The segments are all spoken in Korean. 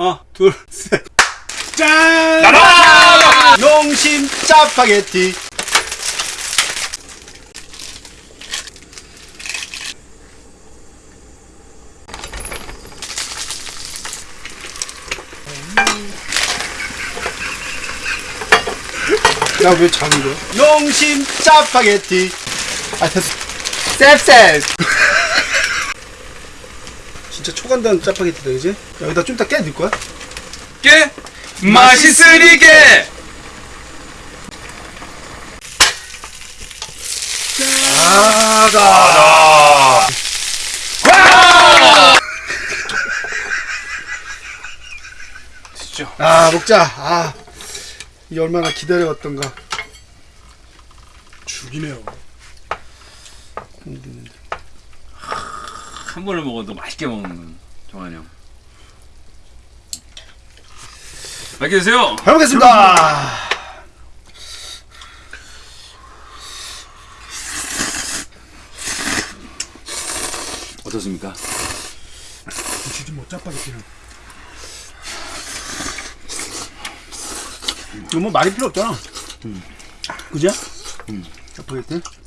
하나, 둘, 셋. 짠! 용심 짜파게티. 야, 왜 작은 거야? 용심 짜파게티. 아, 됐어. 셉셉. 진짜 초간단 짜파게티다, 그지? 여기다 좀 이따 깨 넣을 거야? 깨 맛있으리게 아가. 진짜 아, 먹자. 아. 이 얼마나 기다려왔던가. 죽이네요. 한 번을 먹어도 맛있게 먹는 정한이 형 맛있게 드세요 잘 먹겠습니다. 어떻습니까? 주지 뭐 짜파게티는. 이거 뭐 말이 필요 없잖아. 그죠? 짜파게티.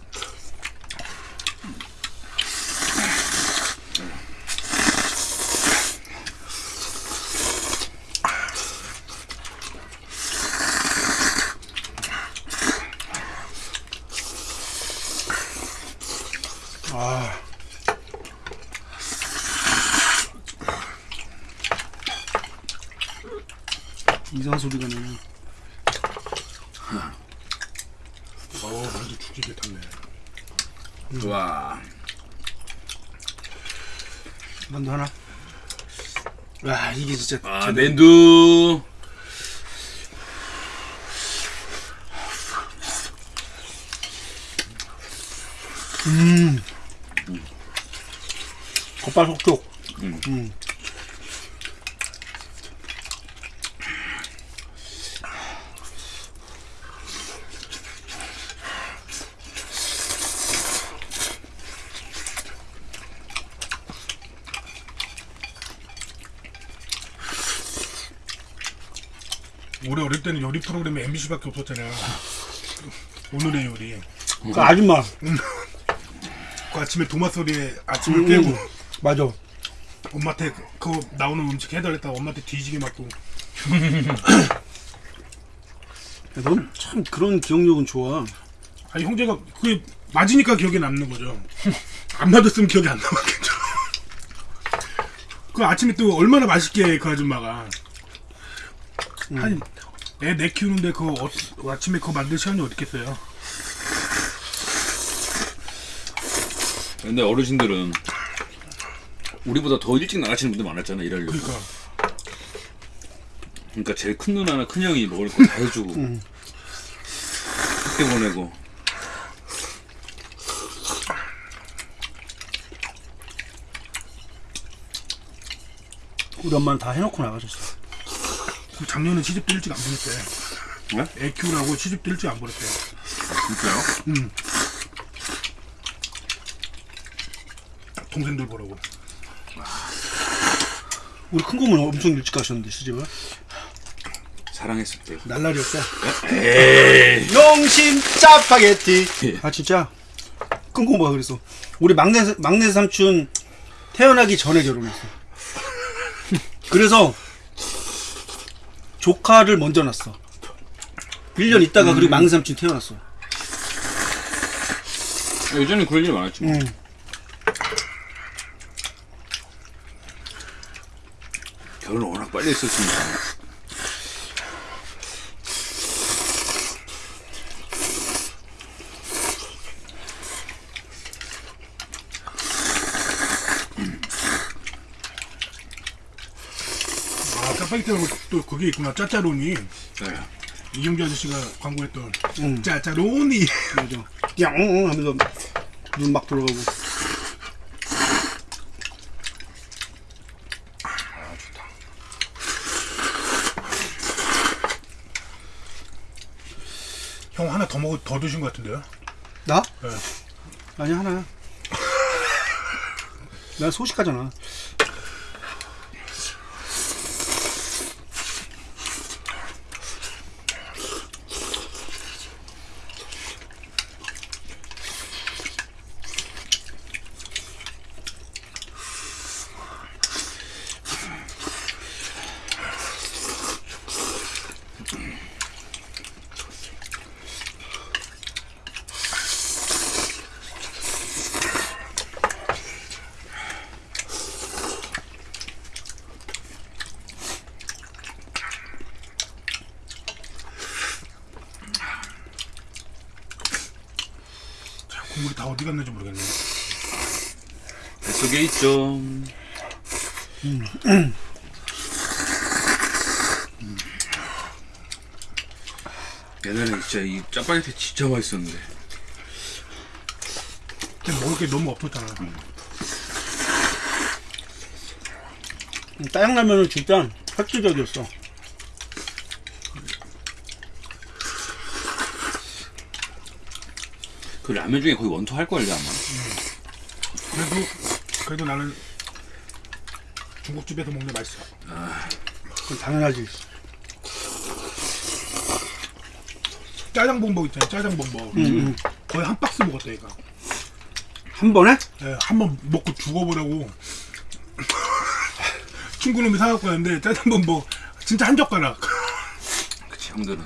이상한 소리가 나네. 어, 완전 죽이게 탔네. 와 만두 하나. 와 이게 진짜 아, 맨두 겉발 속촉. 음. 음. 올해 어릴 때는 요리 프로그램이 MBC밖에 없었잖아요. 오늘의 요리. 그 아줌마. 그 아침에 도마 소리에 아침을 음, 깨고 맞아. 엄마한테 그- 나오는 음식 해달랬다가 엄마한테 뒤지게 맞고 넌 참 그런 기억력은 좋아. 아니 형제가 그게 맞으니까 기억에 남는 거죠. 안 맞았으면 기억이 안 남았겠죠. 그 아침에 또 얼마나 맛있게 그 아줌마가 아니 애 내 키우는데 그 어, 아침에 그거 만들 시간이 어딨겠어요. 근데 어르신들은 우리보다 더 일찍 나가시는 분들 많았잖아 일하려고 그러니까 그러니까 제일 큰 누나나 큰 형이 먹을 거 다 해주고 음. 학교 보내고 우리 엄마는 다 해놓고 나가셨어. 그 작년에 시집도 일찍 안 보냈대. 네? 애 키우라고 시집도 일찍 안 보냈대. 진짜요? 동생들 보라고. 우리 큰 고모는 엄청 일찍 가셨는데 시집을. 사랑했을 때 날라리였어. 에이 용심 짜파게티. 아 진짜 큰 고모가 그랬어. 우리 막내 막내 삼촌 태어나기 전에 결혼했어. 그래서 조카를 먼저 낳았어. 1년 있다가 그리고 막내 삼촌 태어났어. 예전에 그럴 일 많았지 뭐. 응. 결혼 워낙 빨리 했었으니까 아 짜파게티하고 또 그게 있구나. 짜짜로니. 네. 이경주 아저씨가 광고했던 응. 짜짜로니. 맞아. 엉엉 하면서 눈 막 들어가고. 형 하나 더 먹어 더 드신 것 같은데요? 나? 네. 아니 하나야. 난 소식하잖아. 국물이 다 어디 갔는지 모르겠네. 뱃속에 있죠. 옛날에 진짜 이 짜파게티 진짜 맛있었는데. 근데 먹을 게 너무 없었잖아. 짜장라면은 진짜 획기적이었어. 그 라면 중에 거의 원투 할 걸요 아마. 그래도 그래도 나는 중국집에서 먹는 게 맛있어. 그건 당연하지. 짜장 범벅 있잖아. 짜장 범벅. 음. 거의 한 박스 먹었다 얘가. 한 번에? 예, 한번 먹고 죽어보라고 친구놈이 사갖고 왔는데 짜장 범벅 진짜 한 젓가락. 그치 형들은.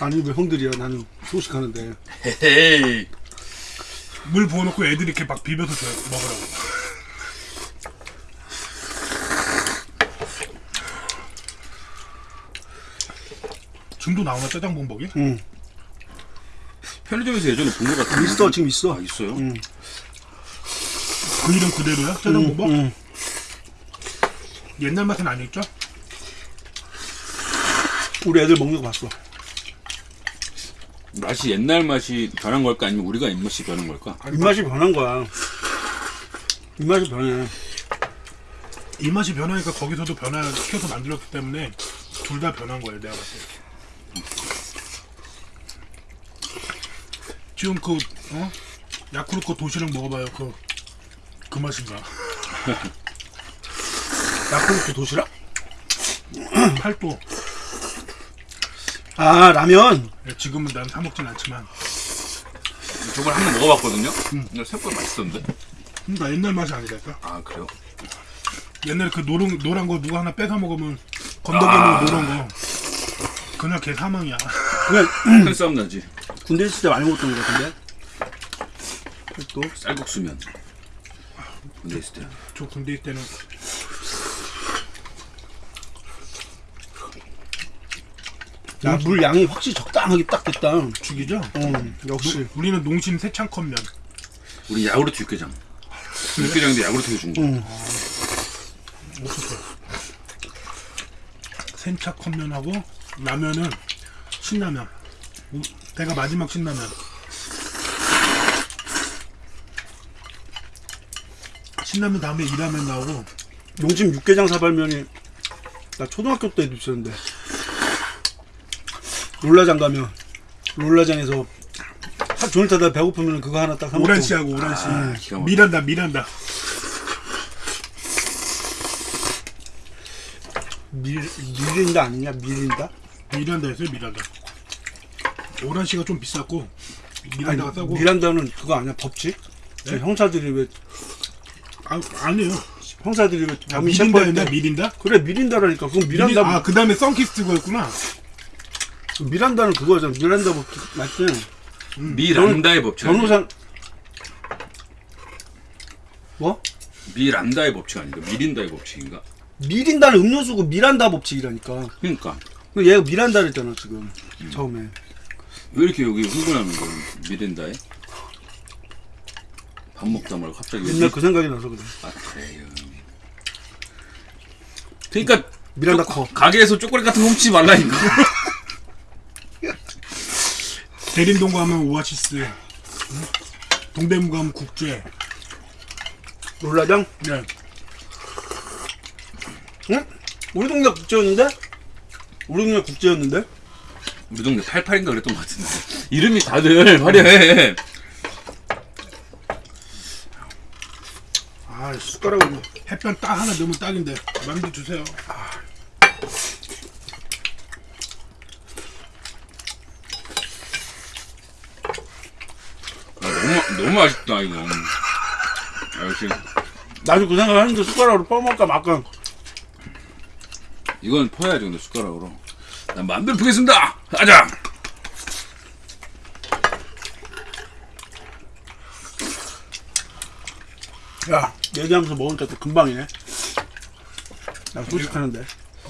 아니 왜 형들이야? 나는 소식하는데. 헤헤이. 물 부어놓고 애들이 이렇게 막 비벼서 줘 먹으라고. 지금도 나오나 짜장 범벅이? 응. 편의점에서 예전에 본것 같은데. 있어 지금 있어. 아 있어요? 응. 그 이름 그대로야? 짜장 응, 범벅? 응. 옛날 맛은 아니었죠? 우리 애들 먹는 거 봤어. 맛이 옛날 맛이 변한 걸까 아니면 우리가 입맛이 변한 걸까? 입맛이 변한 거야. 입맛이 변해. 이 맛이 변하니까 거기서도 변화시켜서 만들었기 때문에 둘 다 변한 거예요 내가 봤을 때 지금 그 어? 야쿠르트 거 도시락 먹어봐요 그, 그 맛인가 야쿠르트 도시락? 팔도 아 라면. 예, 지금은 난 사 먹진 않지만 저걸 한번 먹어봤거든요. 근데 생각보다 맛있던데. 나 옛날 맛이 아니랄까 아 그래요? 옛날 그 노란, 노란 거 누가 하나 뺏어 먹으면 건더기는 노란 거 그냥 걔 사망이야 그냥 큰 싸움 나지. 군대 있을 때 많이 먹었던 거 같은데. 또 쌀국수면. 군대 있을 때. 저 군대 있을 때는 야, 물 양이 확실히 적당하게 딱 됐다. 죽이죠? 응, 역시. 우리는 농심 세창컵면 우리 야구르트 육개장. 육개장인데 야구르트 해준 거. 응. 센차컵면하고 라면은 신라면 우- 내가 마지막 신라면. 신라면 다음에 이라면 나오고. 용심 육개장 사발면이 나 초등학교 때도 있었는데. 롤라장 가면 롤라장에서 하 종일 타다 배고프면 그거 하나 딱 사먹고. 오란씨하고 오란씨. 아, 기가 막혀. 미란다 미란다. 밀, 밀린다 아니냐? 밀린다? 미란다였어요 미란다 오란씨가 좀 비쌌고 아니, 미란다가 싸고 미란다는 그거 아니야 법칙? 저 형사들이 왜 아, 아니에요 형사들이 왜 아, 미린다였나 때 미린다? 그래 미린다라니까 그건 미란다 미린- 아, 그 다음에 썬키스트거였구나. 미란다는 그거잖아 미란다 법칙 맞지? 미란다의 법칙. 변호사 뭐? 미란다의 법칙 아닌가? 미린다의 법칙인가? 미린다는 음료수고 미란다 법칙이라니까 그러니까 그 얘가 미란다를 했잖아 지금 처음에 왜 이렇게 여기 흥분하는 거야? 미린다에? 밥 먹다 말고 갑자기 옛날 그 생각이 나서 그래 아 그래요. 그러니까 미란다 커 가게에서 초콜릿 같은 거 훔치지 말라니까. 대림동 가면 오아시스. 응? 동대문 가면 국제. 롤라장? 네. 응? 우리 동네 국제였는데? 우리 동네 국제였는데? 동네 88인가 그랬던 것 같은데. 이름이 다들 화려해. 아, 숟가락으로 햇볕 딱 하나 넣으면 딱인데. 만두 주세요. 아, 너무 너무 맛있다 이거. 아, 역시 나도 그 생각 하는데 숟가락으로 퍼먹을까 말까 이건 퍼야지 근데 숟가락으로. 난 마음대로 푸겠습니다. 가자. 야 얘기하면서 먹으니까 또 금방이네 나 소식하는데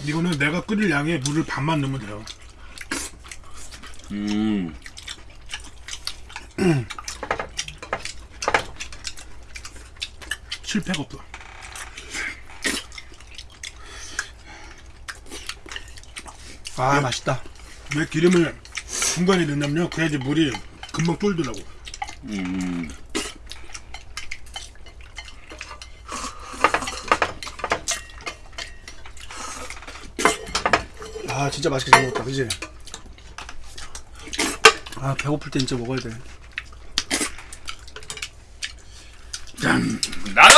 이거는 내가 끓일 양에 물을 반만 넣으면 돼요. 음. 실패가 없어. 아 맛있다 왜 기름을 중간에 넣냐면요. 그래야지 물이 금방 쫄더라고. 음. 아 진짜 맛있게 잘 먹었다 그지? 아 배고플 때 진짜 먹어야 돼 짠. 나는